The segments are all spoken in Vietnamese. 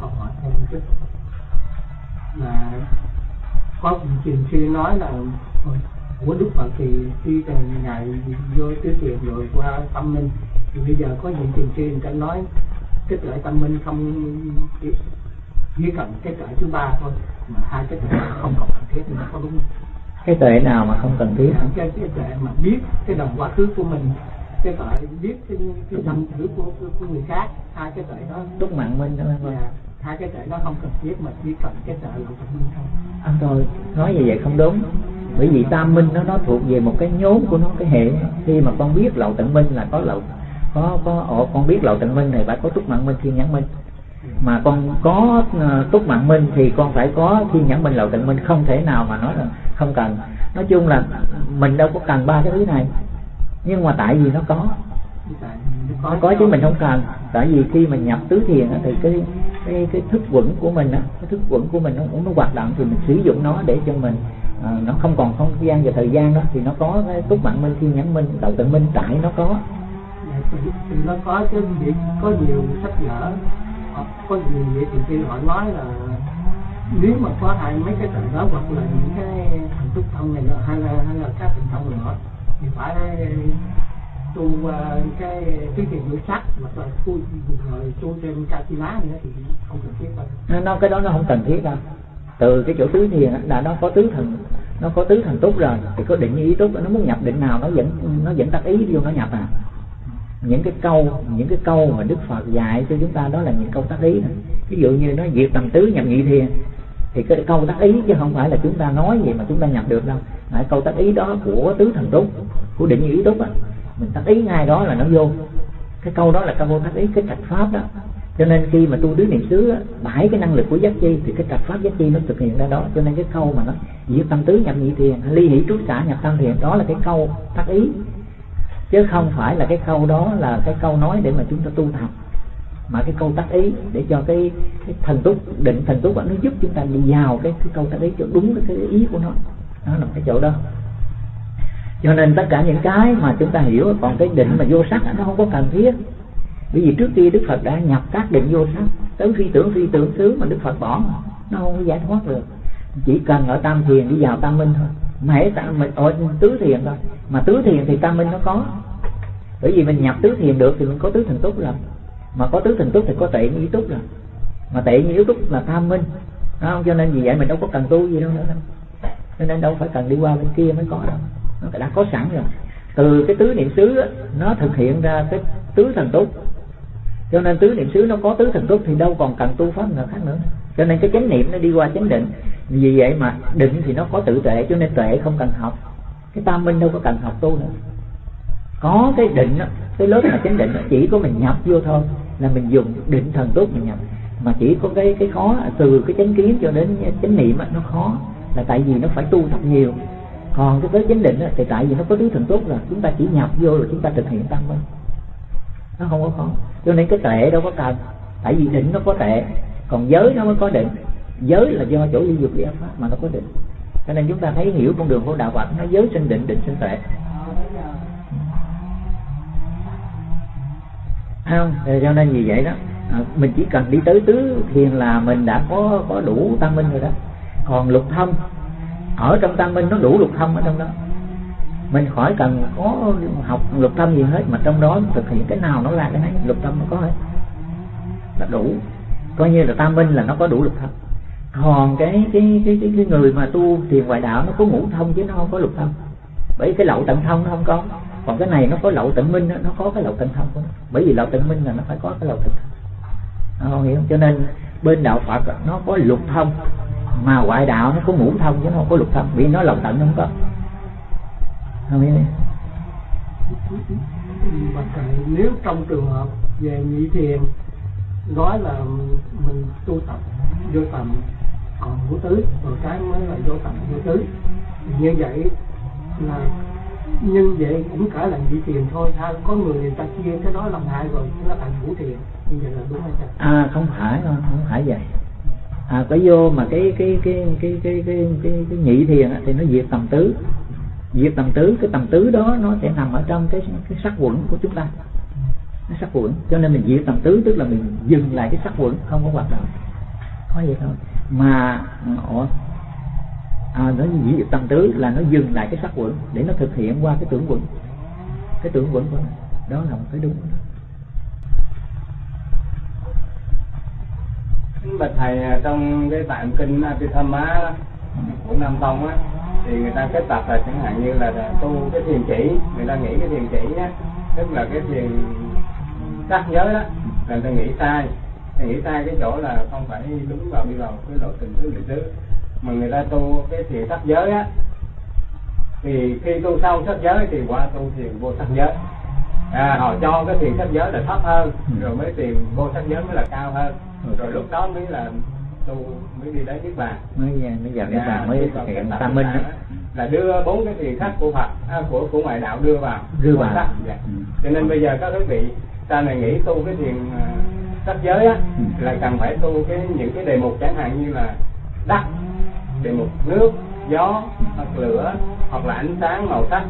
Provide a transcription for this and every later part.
câu hỏi thêm một chút. Là có truyền sư nói là của đức phật thì khi từ ngày vô tứ thiền rồi qua tâm minh thì bây giờ có những truyền sư người ta nói cái tuệ tâm minh không chỉ cần cái tuệ thứ ba thôi mà hai cái tuệ không còn cần thiết nữa có đúng không? cái tuệ nào mà không cần thiết? Cái cái tuệ mà biết cái đồng quá khứ của mình cái tuệ biết cái cái tâm thử của, của, của người khác hai cái tuệ đó. Túc mạng minh đó dạ, hai cái tuệ đó không cần thiết mà chỉ cần cái tuệ là tâm minh thôi anh thôi nói như vậy không đúng. Bởi vì tam minh nó nó thuộc về một cái nhốn của nó cái hệ. Khi mà con biết lậu tận minh là có lậu có có ồ, con biết lậu tận minh này phải có túc mạng minh thiên nhãn minh. Mà con có uh, túc mạng minh thì con phải có thiên nhãn minh lậu tận minh không thể nào mà nói là không cần. Nói chung là mình đâu có cần ba cái thứ này. Nhưng mà tại vì nó có. Nó có chứ mình không cần. Tại vì khi mình nhập tứ thiền thì cái cái cái thức quẩn của mình á cái thức quẩn của mình nó cũng nó hoạt động thì mình sử dụng nó để cho mình à, nó không còn không gian và thời gian đó thì nó có cái túc mạng minh thiên nhãn minh đầu tự minh tại nó có. Dạ, thì nó có chứ việc có nhiều sách vở hoặc có nhiều vậy thì khi họ nói là nếu mà có hai mấy cái tầng đó hoặc là những cái thần túc thông này nữa hay là hay là các thần thông nữa thì phải tu uh, ờ, cái cái tiền ngữ sắc mà là tu rồi tu thêm ca chi lá nữa thì không cần thiết đâu. Nó cái đó nó không cần thiết đâu. Từ cái chỗ tứ thiền là nó có tứ thần nó có tứ thần túc rồi thì có định như ý túc nó muốn nhập định nào nó vẫn nó vẫn tác ý vô nó nhập à. Những cái câu những cái câu mà đức phật dạy cho chúng ta đó là những câu tác ý ví dụ như nó diệt tầm tứ nhập nhị thiền thì cái câu tác ý chứ không phải là chúng ta nói gì mà chúng ta nhập được đâu. Đấy, câu tác ý đó của tứ thần túc của định như ý túc á mình tác ý ngay đó là nó vô. Cái câu đó là câu tác ý cái trạch pháp đó. Cho nên khi mà tu tứ niệm xứ bảy cái năng lực của giác chi thì cái trạch pháp giác chi nó thực hiện ra đó. Cho nên cái câu mà nó diệt tâm tứ nhập nhị thiền ly hỷ trú xả nhập tam thiền đó là cái câu tác ý. Chứ không phải là cái câu đó là cái câu nói để mà chúng ta tu tập mà cái câu tác ý để cho cái, cái thần túc định thần túc nó giúp chúng ta đi vào cái, cái câu tác ý cho đúng cái, cái ý của nó. Nó nằm cái chỗ đó cho nên tất cả những cái mà chúng ta hiểu, còn cái định mà vô sắc nó không có cần thiết. Bởi vì trước kia đức phật đã nhập các định vô sắc, tới phi tưởng phi tưởng xứ mà đức phật bỏ nó không có giải thoát được. Chỉ cần ở tam thiền đi vào tam minh thôi. Mà hãy tam mình ở tứ thiền thôi. Mà tứ thiền thì tam minh nó có. Bởi vì mình nhập tứ thiền được thì mình có tứ thần túc rồi. Mà có tứ thần túc thì có tệ như túc rồi. Mà tệ như yếu túc là tam minh. Không? Cho nên vì vậy mình đâu có cần tu gì đâu nữa. Cho nên đâu phải cần đi qua bên kia mới có đâu nó đã có sẵn rồi. Từ cái tứ niệm xứ nó thực hiện ra cái tứ thần túc. Cho nên tứ niệm xứ nó có tứ thần túc thì đâu còn cần tu pháp nào khác nữa. Cho nên cái chánh niệm nó đi qua chánh định. Vì vậy mà định thì nó có tự tuệ cho nên tuệ không cần học. Cái tam minh đâu có cần học tu nữa. Có cái định đó, cái lớp là chánh định đó, chỉ có mình nhập vô thôi là mình dùng định thần túc mình nhập. Mà chỉ có cái cái khó từ cái chánh kiến cho đến chánh niệm đó, nó khó. Là tại vì nó phải tu thật nhiều còn cái tới chánh định đó, thì tại vì nó có tứ thần túc là chúng ta chỉ nhập vô rồi chúng ta thực hiện tăng minh nó không có khó cho nên cái tệ đâu có cần. Tại vì định nó có tệ còn giới nó mới có định. Giới là do chỗ ly dục ly pháp mà nó có định. Cho nên chúng ta thấy hiểu con đường của đạo Phật nó giới sinh định định sinh tệ. Không? Cho nên vì vậy đó à, mình chỉ cần đi tới tứ thiền là mình đã có có đủ tăng minh rồi đó. Còn lục thông ở trong tam minh nó đủ lục thông ở trong đó. Mình khỏi cần có học lục tâm gì hết mà trong đó thực hiện cái nào nó ra cái này lục tâm nó có hết. Là đủ. Coi như là tam minh là nó có đủ lục thông còn cái cái cái cái, cái người mà tu thiền ngoại đạo nó có ngũ thông chứ nó không có lục thông bởi cái lậu tận thông nó không có. Còn cái này nó có lậu tận minh nó có cái lậu tận thông của nó. Bởi vì lậu tận minh là nó phải có cái lậu tận thông. Không hiểu không? cho nên bên đạo phật nó có lục thông mà ngoại đạo nó có ngũ thông chứ nó không có lục thông vì nó lậu tận nó không có. Không biết nếu trong trường hợp về nhị thiền nói là mình tu tập vô tầm còn vô tứ rồi cái mới là vô tầm vô tứ. Như vậy là nhưng vậy cũng cả là nhị thiền thôi. Ha có người người ta chia cái đó làm hai rồi nó thành ngũ thiền. Như vậy là đúng hay không? À không phải không, không phải vậy à cái vô mà cái cái cái cái cái cái cái, cái nhị thiền thì nó diệt tầm tứ. Diệt tầm tứ cái tầm tứ đó nó sẽ nằm ở trong cái cái sắc quẩn của chúng ta. Nó sắc quẩn. Cho nên mình diệt tầm tứ tức là mình dừng lại cái sắc quẩn không có hoạt động. Có vậy thôi. Mà ủa à, nó diệt tầm tứ là nó dừng lại cái sắc quẩn để nó thực hiện qua cái tưởng quẩn. Cái tưởng quẩn của nó đó là một cái đúng. Bạch thầy à, trong cái tạng kinh Abhidhamma của Nam Tông á, thì người ta kết tập là chẳng hạn như là tu cái thiền chỉ. Người ta nghĩ cái thiền chỉ á, tức là cái thiền sắc giới đó, là người ta nghĩ sai. Thì nghĩ sai cái chỗ là không phải đúng vào đi vào cái lộ trình thứ niệm xứ mà người ta tu cái thiền sắc giới á, thì khi tu xong sắc giới thì qua tu thiền vô sắc giới à, họ cho cái thiền sắc giới là thấp hơn ừ. rồi mới thiền vô sắc giới mới là cao hơn ừ. rồi lúc đó mới là tu mới đi đến niết bàn mới mới vào niết bàn mới thực hiện tam minh đó. là đưa bốn cái thiền sắc của Phật à, của của ngoại đạo đưa vào đưa vào sắc dạ. ừ. cho nên bây giờ các quý vị ta này nghĩ tu cái thiền uh, sắc giới á ừ. là cần phải tu cái những cái đề mục chẳng hạn như là đất đề mục nước gió hoặc lửa hoặc là ánh sáng màu sắc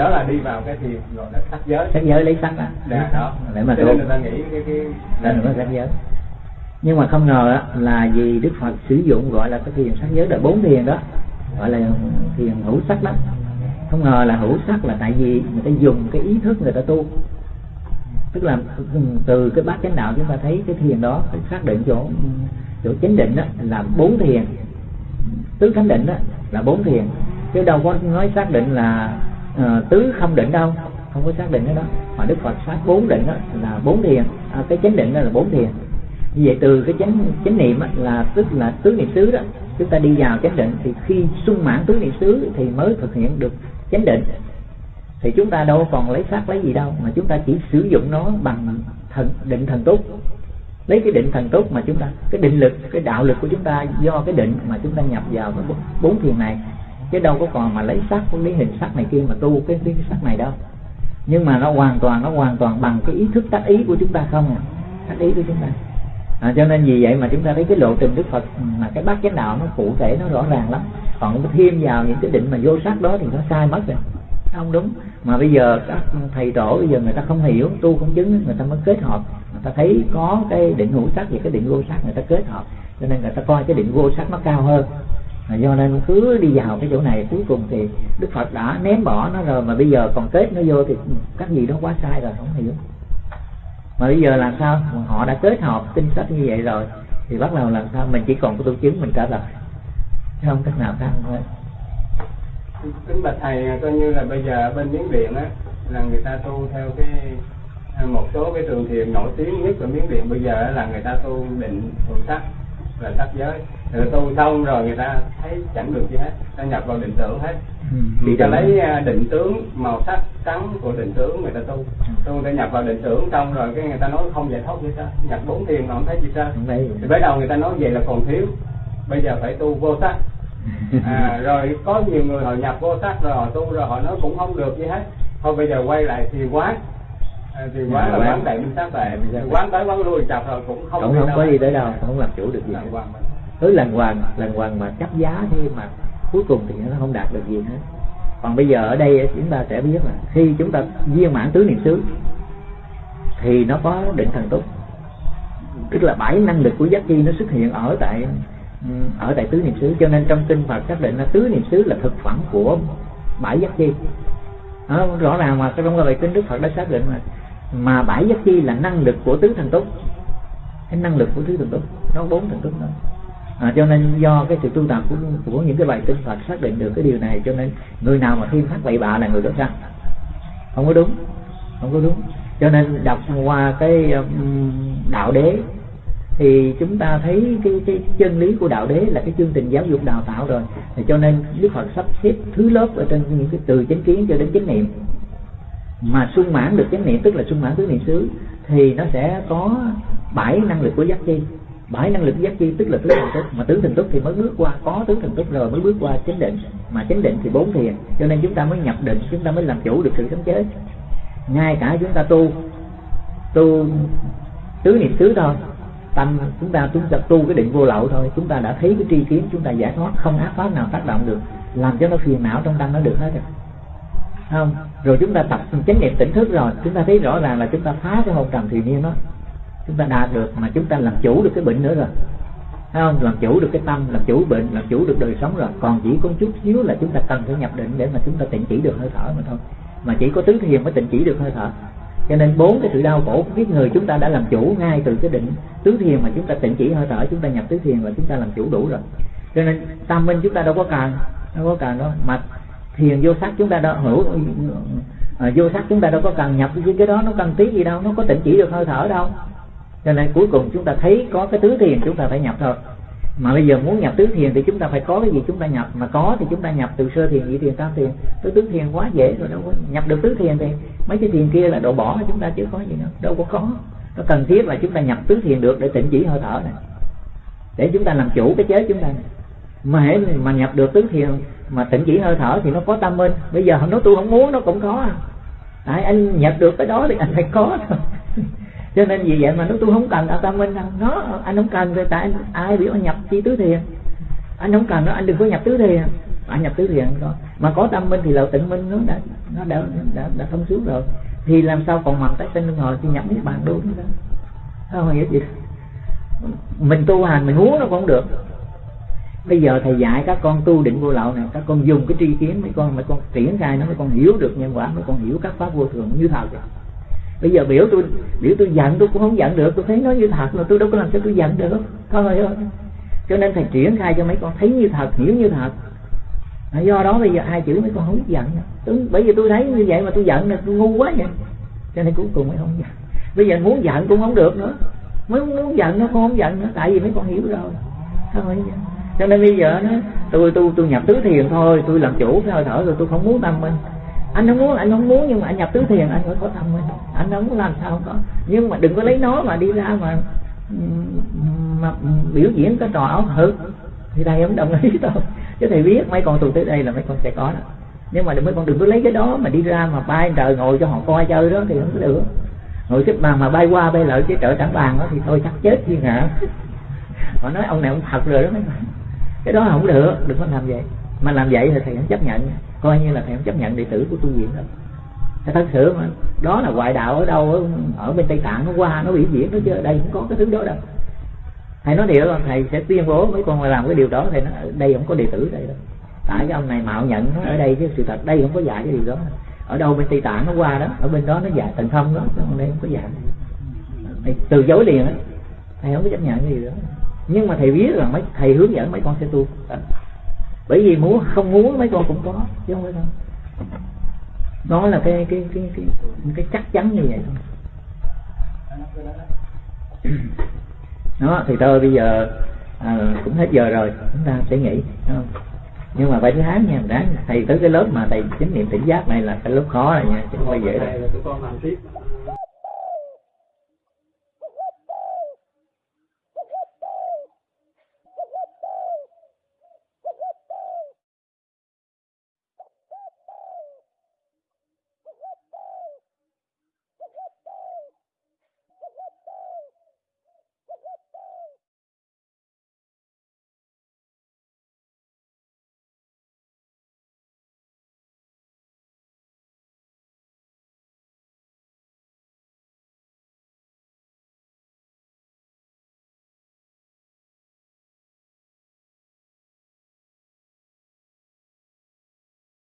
đó là đi vào cái thiền gọi là sắc giới. Sắc giới lấy sắc á. Dạ đó. Để mà người ta nghĩ cái cái đó là sắc giới. Nhưng mà không ngờ á, là vì Đức Phật sử dụng gọi là cái thiền sắc giới là bốn thiền đó gọi là thiền hữu sắc đó không ngờ là hữu sắc là tại vì người ta dùng cái ý thức người ta tu. Tức là từ cái bát chánh đạo chúng ta thấy cái thiền đó xác định chỗ chỗ chánh định đó là bốn thiền. Tứ khánh định đó là bốn thiền. Chứ đâu có nói xác định là à, tứ không định đâu không có xác định cái đó. Mà đức phật xác bốn định đó là bốn thiền. À, cái chánh định đó là bốn thiền. Như vậy từ cái chánh chánh niệm là tức là tứ niệm xứ đó chúng ta đi vào chánh định thì khi sung mãn tứ niệm xứ thì mới thực hiện được chánh định. Thì chúng ta đâu còn lấy xác lấy gì đâu mà chúng ta chỉ sử dụng nó bằng thần định thần túc. Lấy cái định thần túc mà chúng ta cái định lực cái đạo lực của chúng ta do cái định mà chúng ta nhập vào cái bốn thiền này chứ đâu có còn mà lấy sắc lấy hình sắc này kia mà tu cái cái, cái sắc này đâu. Nhưng mà nó hoàn toàn nó hoàn toàn bằng cái ý thức tác ý của chúng ta không à. Tác ý của chúng ta. À, cho nên vì vậy mà chúng ta thấy cái lộ trình đức phật mà cái bát chánh đạo nó cụ thể nó rõ ràng lắm. Còn thêm vào những cái định mà vô sắc đó thì nó sai mất rồi. Không đúng. Mà bây giờ các thầy tổ bây giờ người ta không hiểu tu không chứng người ta mới kết hợp. Người ta thấy có cái định hữu sắc và cái định vô sắc người ta kết hợp. Cho nên người ta coi cái định vô sắc nó cao hơn mà do nên cứ đi vào cái chỗ này, cuối cùng thì đức phật đã ném bỏ nó rồi, mà bây giờ còn kết nó vô thì các gì đó quá sai rồi, không hiểu. Mà bây giờ làm sao? Họ đã kết hợp tinh sách như vậy rồi, thì bắt đầu làm sao? Mình chỉ còn có tu chứng, mình trả lời. Không cách nào khác thôi kính bạch thầy, coi như là bây giờ bên miến điện á, là người ta tu theo cái, một số cái trường thiền nổi tiếng nhất ở miến điện bây giờ là người ta tu định thuần sắc là sắc giới. Rồi tu xong rồi người ta thấy chẳng được gì hết ta nhập vào định tưởng hết. Ừ, người ta lấy à, định tướng màu sắc trắng của định tướng người ta tu. Tu người ta nhập vào định tưởng xong rồi cái người ta nói không giải thoát gì sao nhập bốn thiền mà không thấy gì sao thì bắt đầu người ta nói vậy là còn thiếu. Bây giờ phải tu vô sắc. À, rồi có nhiều người họ nhập vô sắc rồi họ tu rồi họ nói cũng không được gì hết. Thôi bây giờ quay lại thì quán thì quán là quán. tại minh sát tại quán tới quán lui chặt rồi cũng không cũng không có đi tới đâu không làm chủ được gì tới lần hoàng lần hoàng mà chấp giá thế mà cuối cùng thì nó không đạt được gì hết. Còn bây giờ ở đây chúng ta sẽ biết là khi chúng ta viên mãn tứ niệm xứ thì nó có định thần túc tức là bảy năng lực của giác chi nó xuất hiện ở tại ở tại tứ niệm xứ. Cho nên trong kinh Phật xác định là tứ niệm xứ là thực phẩm của bảy giác chi. Đó, rõ ràng mà trong bài kinh Đức Phật đã xác định mà mà bảy giác chi là năng lực của tứ thần túc. Cái năng lực của tứ thần túc nó bốn thần túc đó. À, cho nên do cái sự tu tập của, của những cái bài kinh Phật xác định được cái điều này cho nên người nào mà thêm phát bậy bạ là người đó sao không có đúng không có đúng. Cho nên đọc qua cái đạo đế thì chúng ta thấy cái, cái chân lý của đạo đế là cái chương trình giáo dục đào tạo rồi. Thì cho nên đức phật sắp xếp thứ lớp ở trên những cái từ chánh kiến cho đến chánh niệm mà sung mãn được chánh niệm, tức là sung mãn tứ niệm xứ, thì nó sẽ có bảy năng lực của giác chi. Bảy năng lực giác chi tức là tứ thần túc, mà tứ thần túc thì mới bước qua, có tứ thần túc rồi mới bước qua chánh định. Mà chánh định thì bốn thiền, cho nên chúng ta mới nhập định, chúng ta mới làm chủ được sự sống chế. Ngay cả chúng ta tu tu tứ niệm xứ thôi, tâm chúng ta chúng ta tu cái định vô lậu thôi, chúng ta đã thấy cái tri kiến, chúng ta giải thoát, không ác pháp nào tác động được, làm cho nó phiền não trong tâm nó được hết rồi không rồi chúng ta tập chánh niệm tỉnh thức rồi chúng ta thấy rõ ràng là chúng ta phá cái hồn trầm thì niên đó chúng ta đạt được mà chúng ta làm chủ được cái bệnh nữa rồi Thấy không làm chủ được cái tâm làm chủ bệnh làm chủ được đời sống rồi còn chỉ có chút xíu là chúng ta cần phải nhập định để mà chúng ta tịnh chỉ được hơi thở mà thôi mà chỉ có tứ thiền mới tịnh chỉ được hơi thở cho nên bốn cái sự đau khổ biết người chúng ta đã làm chủ ngay từ cái định tứ thiền mà chúng ta tịnh chỉ hơi thở chúng ta nhập tứ thiền và chúng ta làm chủ đủ rồi cho nên tam minh chúng ta đâu có cần đâu có cần đâu mà thiền vô sắc chúng ta đâu hữu à, vô sắc chúng ta đâu có cần nhập cái cái đó nó cần tí gì đâu nó có tỉnh chỉ được hơi thở đâu cho nên cuối cùng chúng ta thấy có cái tứ thiền chúng ta phải nhập thôi mà bây giờ muốn nhập tứ thiền thì chúng ta phải có cái gì chúng ta nhập mà có thì chúng ta nhập từ sơ thiền nhị thiền tam thiền tứ tứ thiền quá dễ rồi đâu có nhập được tứ thiền thì mấy cái thiền kia là độ bỏ chúng ta chứ có gì đâu đâu có có nó cần thiết là chúng ta nhập tứ thiền được để tỉnh chỉ hơi thở này để chúng ta làm chủ cái chế chúng ta mà hễ mà nhập được tứ thiền mà tỉnh chỉ hơi thở thì nó có tâm minh bây giờ nó tôi không muốn nó cũng có. À tại anh nhập được cái đó thì anh phải có thôi. Cho nên vì vậy mà nó tôi không cần ở tâm minh đâu. Nó anh không cần rồi tại anh, ai biểu anh nhập chi tứ thiền. Anh không cần nó anh đừng có nhập tứ thiền. Anh nhập tứ thiền rồi mà có tâm minh thì là tịnh minh nó đã nó đã đã, đã thông suốt rồi. Thì làm sao còn mầm tái sinh luân hồi thì nhập niết bàn đúng đó. Không hiểu gì mình tu hành mình muốn nó cũng không được bây giờ thầy dạy các con tu định vô lậu này các con dùng cái tri kiến mấy con mấy con triển khai nó mấy con hiểu được nhân quả mấy con hiểu các pháp vô thường như thật. Rồi bây giờ biểu tôi biểu tôi giận tôi cũng không giận được tôi thấy nó như thật mà tôi đâu có làm sao tôi giận được. Thôi cho nên thầy triển khai cho mấy con thấy như thật hiểu như thật. Do đó bây giờ ai chữ mấy con không biết giận. Tôi, bởi vì tôi thấy như vậy mà tôi giận là tôi ngu quá vậy. Cho nên cuối cùng mới không giận. Bây giờ muốn giận cũng không được nữa. Mới muốn giận nó cũng không giận nữa tại vì mấy con hiểu rồi. Thôi cho nên bây giờ nó, tôi tôi tôi nhập tứ thiền thôi, tôi làm chủ cái hơi thở rồi tôi không muốn tâm minh anh không muốn, anh không muốn nhưng mà anh nhập tứ thiền, anh phải có tâm minh anh không muốn làm sao không có. Nhưng mà đừng có lấy nó mà đi ra mà mà biểu diễn cái trò ảo thực thì thầy không đồng ý đâu. Chứ thầy biết mấy con tụi tới đây là mấy con sẽ có đó. Nhưng mà mấy con đừng có lấy cái đó mà đi ra mà bay trời ngồi cho họ coi chơi đó thì không có được. Ngồi xếp bàn mà bay qua bay lại cái trợ trắng bàn đó thì thôi chắc chết thiên hạ họ nói ông này ông thật rồi đó mấy con cái đó không được đừng có làm vậy. Mà làm vậy thì thầy không chấp nhận. Coi như là thầy không chấp nhận đệ tử của tu viện đâu. Thật thật sự mà đó là ngoại đạo ở đâu ở, bên tây tạng nó qua nó biểu diễn nó chứ ở đây không có cái thứ đó đâu. Thầy nói điều thầy sẽ tuyên bố mấy con làm cái điều đó thầy nói đây không có đệ tử đây đâu. Tại cái ông này mạo nhận nó ở đây chứ sự thật đây không có dạy cái điều đó. Ở đâu bên tây tạng nó qua đó ở bên đó nó dạy thần thông đó ở đây không có dạy. Thầy từ chối liền á thầy không có chấp nhận cái điều đó nhưng mà thầy biết là mấy thầy hướng dẫn mấy con sẽ tu. Bởi vì muốn không muốn mấy con cũng có chứ không phải không đó là cái cái cái cái cái chắc chắn như vậy thôi. Đó thì thôi bây giờ à, cũng hết giờ rồi chúng ta sẽ nghỉ không? nhưng mà phải thứ tháng nha đáng thầy tới cái lớp mà thầy chính niệm tỉnh giác này là cái lớp khó rồi nha chứ không phải dễ đâu.